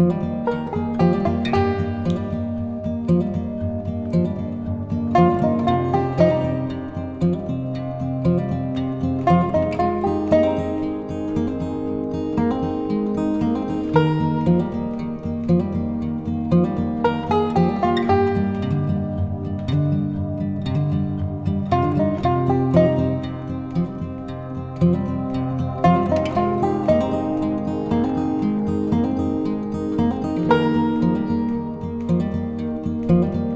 you thank